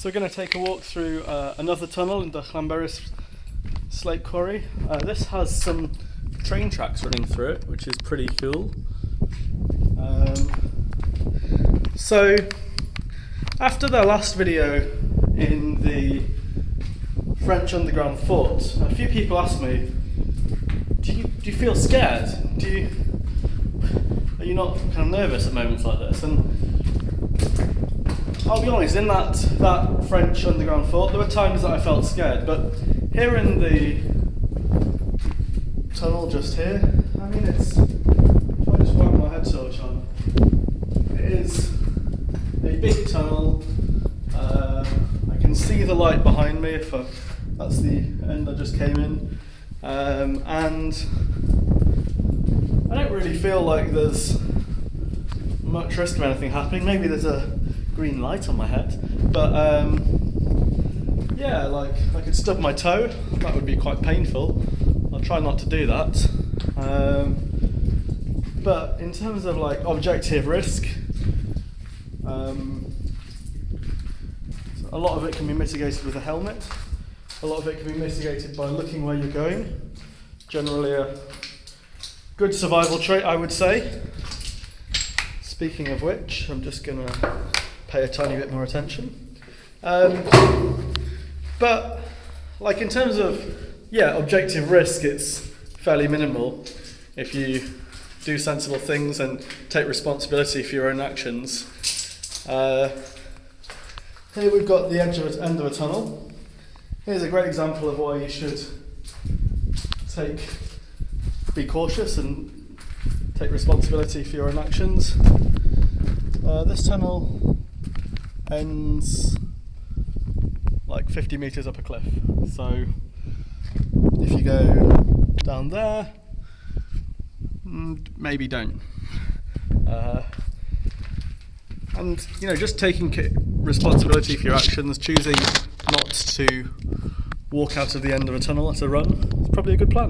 So we're going to take a walk through uh, another tunnel in the Llanberis Slate Quarry. Uh, this has some train tracks running through it, which is pretty cool. Um, so after their last video in the French underground fort, a few people asked me, do you, do you feel scared? Do you, are you not kind of nervous at moments like this? And I'll be honest, in that, that French underground fort, there were times that I felt scared, but here in the tunnel just here, I mean, it's, if I just whack my head torch on, it is a big tunnel. Uh, I can see the light behind me if I, that's the end I just came in. Um, and I don't really feel like there's much risk of anything happening. Maybe there's a green light on my head, but um, yeah, like I could stub my toe. That would be quite painful. I'll try not to do that. Um, but in terms of like objective risk, um, a lot of it can be mitigated with a helmet. A lot of it can be mitigated by looking where you're going. Generally, a good survival trait, I would say. Speaking of which, I'm just to pay a tiny bit more attention. Um, but, like in terms of, yeah, objective risk, it's fairly minimal if you do sensible things and take responsibility for your own actions. Uh, here we've got the edge of a, end of a tunnel. Here's a great example of why you should take, be cautious and take responsibility for your own actions. Uh, this tunnel ends like 50 meters up a cliff. So if you go down there, mm, maybe don't. Uh, and you know, just taking responsibility for your actions, choosing not to walk out of the end of a tunnel at a run, is probably a good plan.